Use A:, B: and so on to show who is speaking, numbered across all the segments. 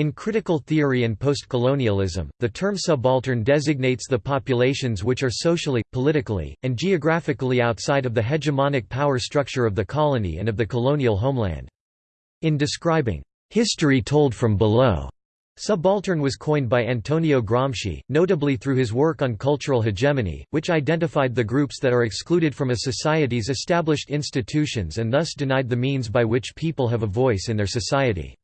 A: In critical theory and postcolonialism, the term subaltern designates the populations which are socially, politically, and geographically outside of the hegemonic power structure of the colony and of the colonial homeland. In describing history told from below, Subaltern was coined by Antonio Gramsci, notably through his work on cultural hegemony, which identified the groups that are excluded from a society's established institutions and thus denied the means by which people have a voice in their society.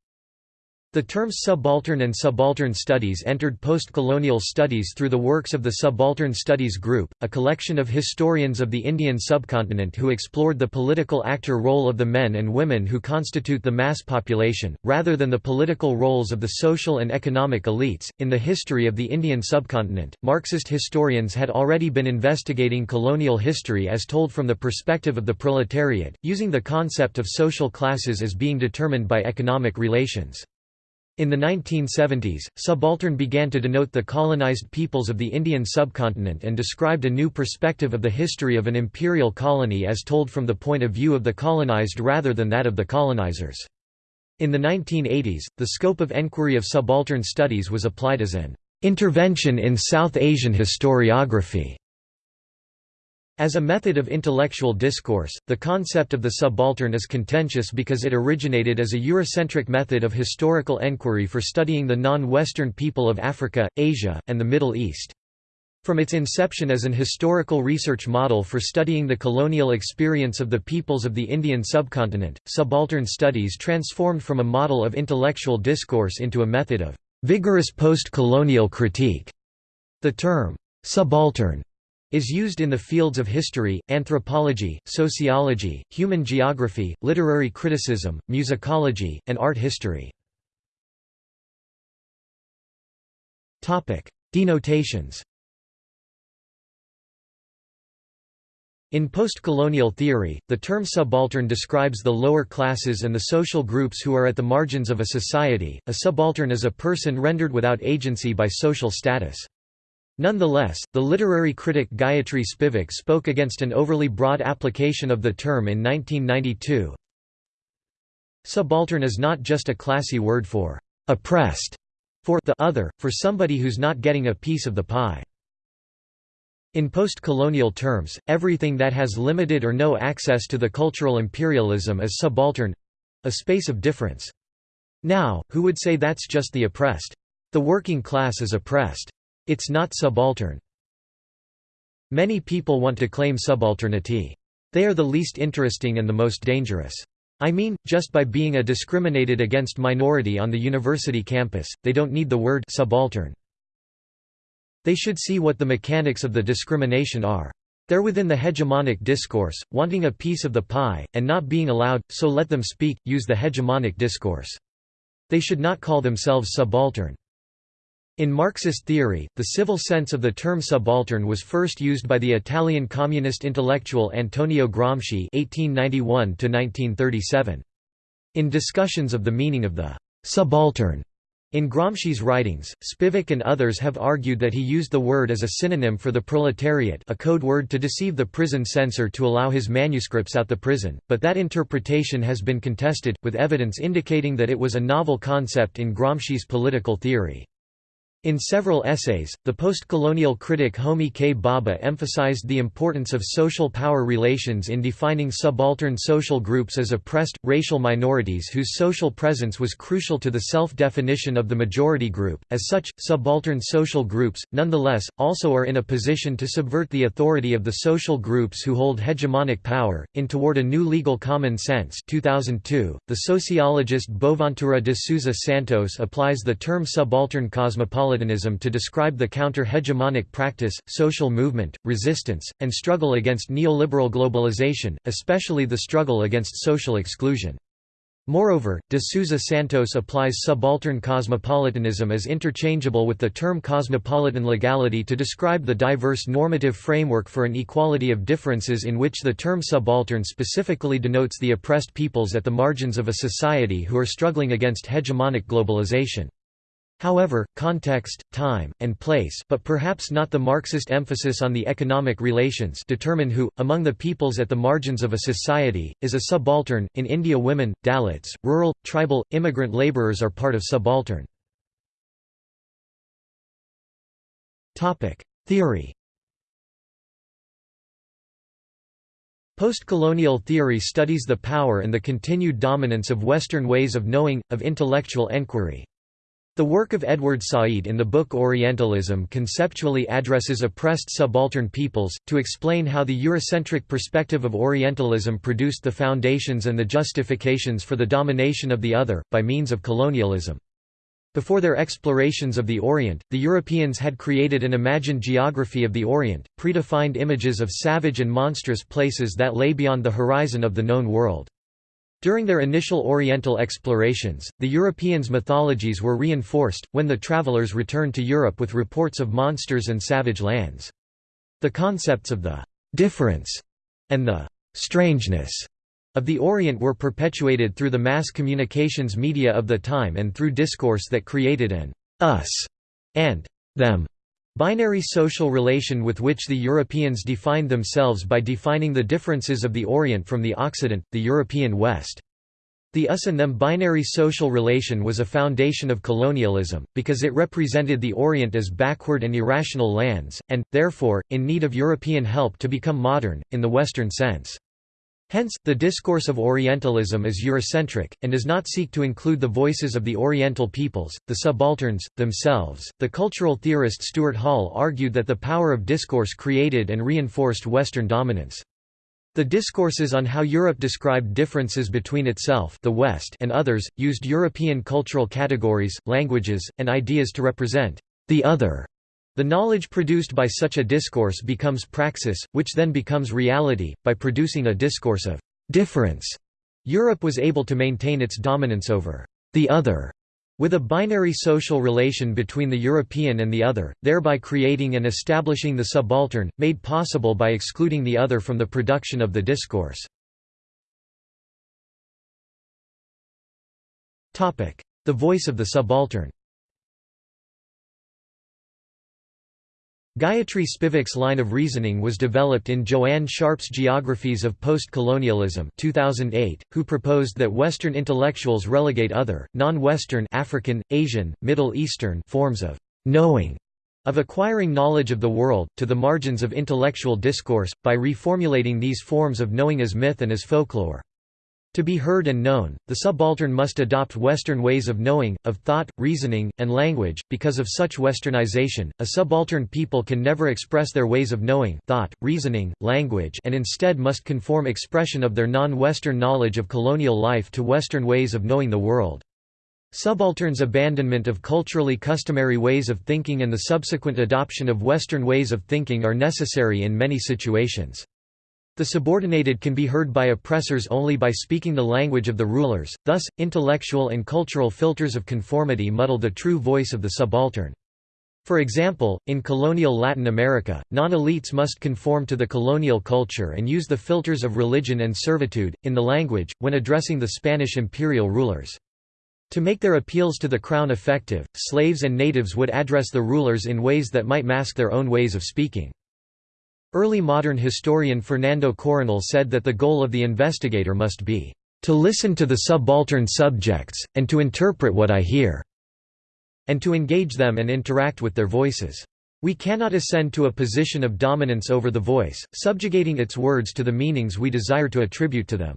A: The terms subaltern and subaltern studies entered post-colonial studies through the works of the Subaltern Studies Group, a collection of historians of the Indian subcontinent who explored the political actor role of the men and women who constitute the mass population, rather than the political roles of the social and economic elites. In the history of the Indian subcontinent, Marxist historians had already been investigating colonial history as told from the perspective of the proletariat, using the concept of social classes as being determined by economic relations. In the 1970s, subaltern began to denote the colonized peoples of the Indian subcontinent and described a new perspective of the history of an imperial colony as told from the point of view of the colonized rather than that of the colonizers. In the 1980s, the scope of enquiry of subaltern studies was applied as an intervention in South Asian historiography. As a method of intellectual discourse, the concept of the subaltern is contentious because it originated as a Eurocentric method of historical enquiry for studying the non-Western people of Africa, Asia, and the Middle East. From its inception as an historical research model for studying the colonial experience of the peoples of the Indian subcontinent, subaltern studies transformed from a model of intellectual discourse into a method of vigorous post-colonial critique. The term, subaltern is used in the fields of history, anthropology, sociology, human geography, literary criticism, musicology, and art history. Denotations In post-colonial theory, the term subaltern describes the lower classes and the social groups who are at the margins of a society. A subaltern is a person rendered without agency by social status. Nonetheless, the literary critic Gayatri Spivak spoke against an overly broad application of the term in 1992. Subaltern is not just a classy word for oppressed, for the other, for somebody who's not getting a piece of the pie. In post-colonial terms, everything that has limited or no access to the cultural imperialism is subaltern—a space of difference. Now, who would say that's just the oppressed? The working class is oppressed. It's not subaltern. Many people want to claim subalternity. They are the least interesting and the most dangerous. I mean, just by being a discriminated against minority on the university campus, they don't need the word subaltern. They should see what the mechanics of the discrimination are. They're within the hegemonic discourse, wanting a piece of the pie, and not being allowed, so let them speak, use the hegemonic discourse. They should not call themselves subaltern. In Marxist theory, the civil sense of the term subaltern was first used by the Italian communist intellectual Antonio Gramsci (1891–1937). In discussions of the meaning of the subaltern in Gramsci's writings, Spivak and others have argued that he used the word as a synonym for the proletariat a code word to deceive the prison censor to allow his manuscripts out the prison, but that interpretation has been contested, with evidence indicating that it was a novel concept in Gramsci's political theory. In several essays, the post-colonial critic Homi K. Bhabha emphasized the importance of social power relations in defining subaltern social groups as oppressed, racial minorities whose social presence was crucial to the self-definition of the majority group. As such, subaltern social groups, nonetheless, also are in a position to subvert the authority of the social groups who hold hegemonic power, in Toward a New Legal Common Sense 2002, the sociologist Boaventura de Sousa Santos applies the term subaltern cosmopolitan cosmopolitanism to describe the counter-hegemonic practice, social movement, resistance, and struggle against neoliberal globalization, especially the struggle against social exclusion. Moreover, de Sousa Santos applies subaltern cosmopolitanism as interchangeable with the term cosmopolitan legality to describe the diverse normative framework for an equality of differences in which the term subaltern specifically denotes the oppressed peoples at the margins of a society who are struggling against hegemonic globalization. However, context, time, and place but perhaps not the Marxist emphasis on the economic relations determine who, among the peoples at the margins of a society, is a subaltern. In India women, Dalits, rural, tribal, immigrant labourers are part of subaltern. Theory Postcolonial theory studies the power and the continued dominance of Western ways of knowing, of intellectual enquiry. The work of Edward Said in the book Orientalism conceptually addresses oppressed subaltern peoples, to explain how the Eurocentric perspective of Orientalism produced the foundations and the justifications for the domination of the other, by means of colonialism. Before their explorations of the Orient, the Europeans had created an imagined geography of the Orient, predefined images of savage and monstrous places that lay beyond the horizon of the known world. During their initial Oriental explorations, the Europeans' mythologies were reinforced, when the travelers returned to Europe with reports of monsters and savage lands. The concepts of the «difference» and the «strangeness» of the Orient were perpetuated through the mass communications media of the time and through discourse that created an us and them binary social relation with which the Europeans defined themselves by defining the differences of the Orient from the Occident, the European West. The us and them binary social relation was a foundation of colonialism, because it represented the Orient as backward and irrational lands, and, therefore, in need of European help to become modern, in the Western sense. Hence, the discourse of Orientalism is Eurocentric, and does not seek to include the voices of the Oriental peoples, the subalterns, themselves. The cultural theorist Stuart Hall argued that the power of discourse created and reinforced Western dominance. The discourses on how Europe described differences between itself the West and others, used European cultural categories, languages, and ideas to represent the other the knowledge produced by such a discourse becomes praxis, which then becomes reality, by producing a discourse of difference. Europe was able to maintain its dominance over the other with a binary social relation between the European and the other, thereby creating and establishing the subaltern, made possible by excluding the other from the production of the discourse. The voice of the subaltern Gayatri Spivak's line of reasoning was developed in Joanne Sharp's Geographies of Post-Colonialism 2008, who proposed that Western intellectuals relegate other, non-Western African, Asian, Middle Eastern forms of knowing of acquiring knowledge of the world, to the margins of intellectual discourse, by reformulating these forms of knowing as myth and as folklore. To be heard and known, the subaltern must adopt Western ways of knowing, of thought, reasoning, and language. Because of such westernization, a subaltern people can never express their ways of knowing, thought, reasoning, language, and instead must conform expression of their non-Western knowledge of colonial life to Western ways of knowing the world. Subalterns' abandonment of culturally customary ways of thinking and the subsequent adoption of Western ways of thinking are necessary in many situations. The subordinated can be heard by oppressors only by speaking the language of the rulers, thus, intellectual and cultural filters of conformity muddle the true voice of the subaltern. For example, in colonial Latin America, non-elites must conform to the colonial culture and use the filters of religion and servitude, in the language, when addressing the Spanish imperial rulers. To make their appeals to the crown effective, slaves and natives would address the rulers in ways that might mask their own ways of speaking. Early modern historian Fernando Coronil said that the goal of the investigator must be, "...to listen to the subaltern subjects, and to interpret what I hear," and to engage them and interact with their voices. We cannot ascend to a position of dominance over the voice, subjugating its words to the meanings we desire to attribute to them.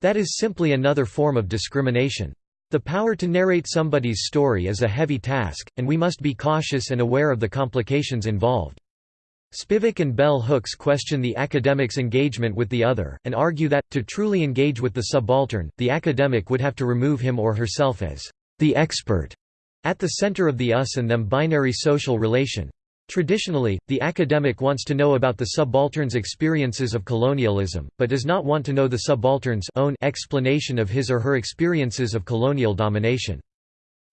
A: That is simply another form of discrimination. The power to narrate somebody's story is a heavy task, and we must be cautious and aware of the complications involved. Spivak and bell hooks question the academic's engagement with the other, and argue that, to truly engage with the subaltern, the academic would have to remove him or herself as the expert at the center of the us and them binary social relation. Traditionally, the academic wants to know about the subaltern's experiences of colonialism, but does not want to know the subaltern's own explanation of his or her experiences of colonial domination.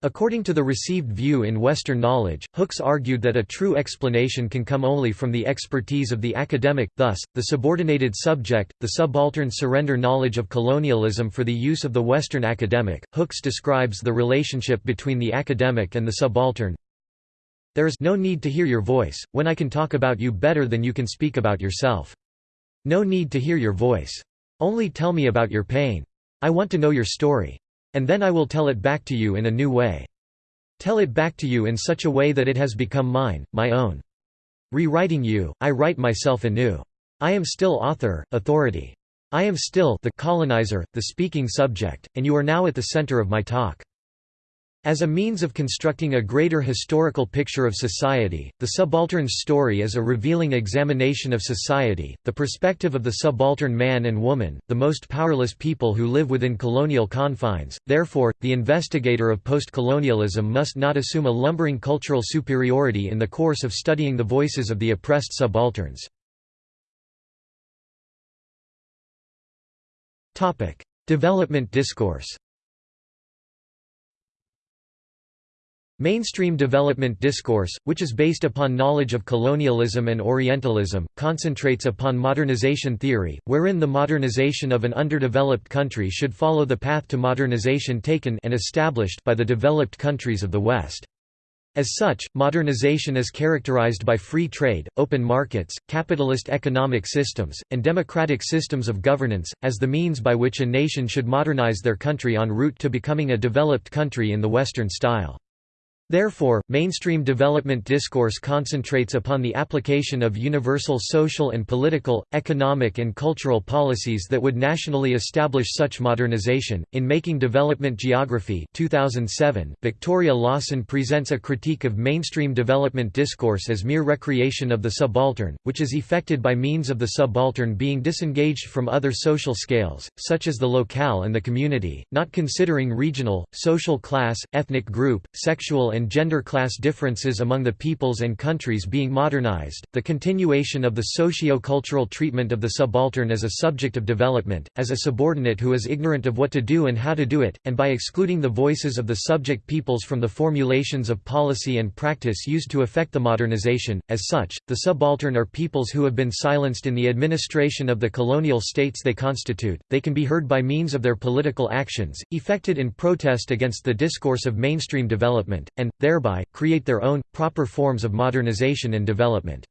A: According to the received view in Western knowledge, Hooks argued that a true explanation can come only from the expertise of the academic, thus, the subordinated subject, the subaltern surrender knowledge of colonialism for the use of the Western academic. Hooks describes the relationship between the academic and the subaltern. There is no need to hear your voice, when I can talk about you better than you can speak about yourself. No need to hear your voice. Only tell me about your pain. I want to know your story. And then I will tell it back to you in a new way. Tell it back to you in such a way that it has become mine, my own. Rewriting you, I write myself anew. I am still author, authority. I am still the colonizer, the speaking subject, and you are now at the center of my talk. As a means of constructing a greater historical picture of society, the subaltern's story is a revealing examination of society, the perspective of the subaltern man and woman, the most powerless people who live within colonial confines. Therefore, the investigator of postcolonialism must not assume a lumbering cultural superiority in the course of studying the voices of the oppressed subalterns. Development discourse Mainstream development discourse, which is based upon knowledge of colonialism and Orientalism, concentrates upon modernization theory, wherein the modernization of an underdeveloped country should follow the path to modernization taken and established by the developed countries of the West. As such, modernization is characterized by free trade, open markets, capitalist economic systems, and democratic systems of governance, as the means by which a nation should modernize their country en route to becoming a developed country in the Western style. Therefore, mainstream development discourse concentrates upon the application of universal social and political, economic and cultural policies that would nationally establish such modernization. In Making Development Geography 2007, Victoria Lawson presents a critique of mainstream development discourse as mere recreation of the subaltern, which is effected by means of the subaltern being disengaged from other social scales, such as the locale and the community, not considering regional, social class, ethnic group, sexual and gender class differences among the peoples and countries being modernized, the continuation of the socio-cultural treatment of the subaltern as a subject of development, as a subordinate who is ignorant of what to do and how to do it, and by excluding the voices of the subject peoples from the formulations of policy and practice used to effect the modernization. As such, the subaltern are peoples who have been silenced in the administration of the colonial states they constitute, they can be heard by means of their political actions, effected in protest against the discourse of mainstream development, and, thereby, create their own, proper forms of modernization and development.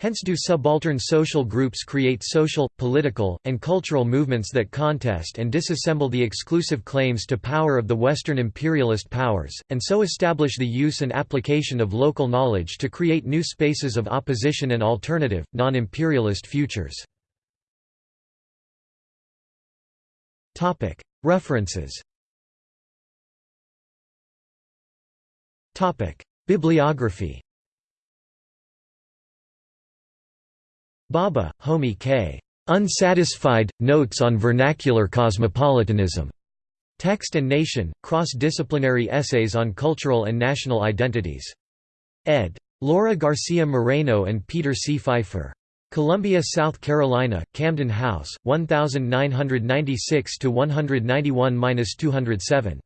A: Hence do subaltern social groups create social, political, and cultural movements that contest and disassemble the exclusive claims to power of the Western imperialist powers, and so establish the use and application of local knowledge to create new spaces of opposition and alternative, non-imperialist futures. References Bibliography Bhabha, Homi K. Unsatisfied, Notes on Vernacular Cosmopolitanism. Text and Nation, Cross-Disciplinary Essays on Cultural and National Identities. ed. Laura Garcia Moreno and Peter C. Pfeiffer. Columbia, South Carolina, Camden House, 1996–191–207.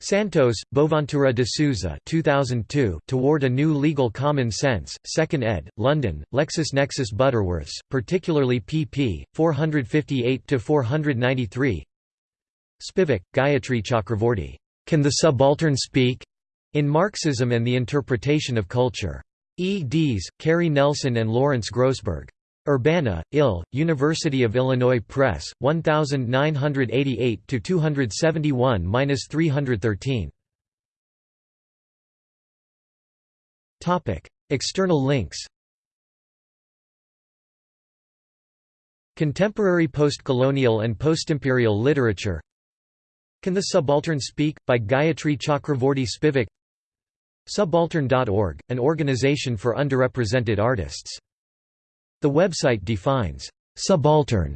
A: Santos, Boaventura de Sousa 2002, Toward a New Legal Common Sense, 2nd ed., London, LexisNexis Butterworths, particularly pp. 458–493 Spivak, Gayatri Chakravorty. Can the Subaltern Speak? In Marxism and the Interpretation of Culture. E. Dees, Cary Nelson and Lawrence Grossberg. Urbana, Ill, University of Illinois Press, 1988–271–313 External links. Contemporary postcolonial and postimperial literature. Can the Subaltern Speak? by Gayatri Chakravorty Spivak. Subaltern.org, an organization for underrepresented artists the website defines «subaltern»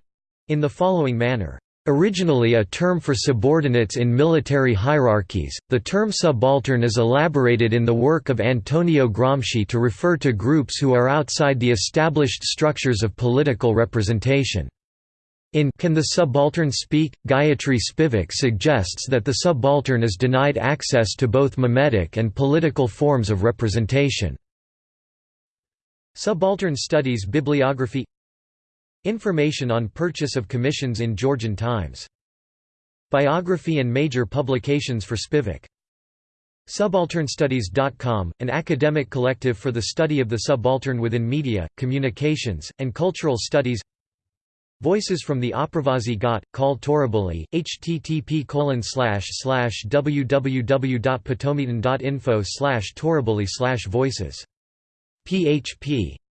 A: in the following manner. Originally a term for subordinates in military hierarchies, the term subaltern is elaborated in the work of Antonio Gramsci to refer to groups who are outside the established structures of political representation. In Can the Subaltern Speak? Gayatri Spivak suggests that the subaltern is denied access to both mimetic and political forms of representation. Subaltern Studies Bibliography Information on purchase of commissions in Georgian Times. Biography and major publications for Spivak. Subalternstudies.com, an academic collective for the study of the subaltern within media, communications, and cultural studies Voices from the Apravasi Ghat, Khal Torabully, http www.potomitan.info torabully voices php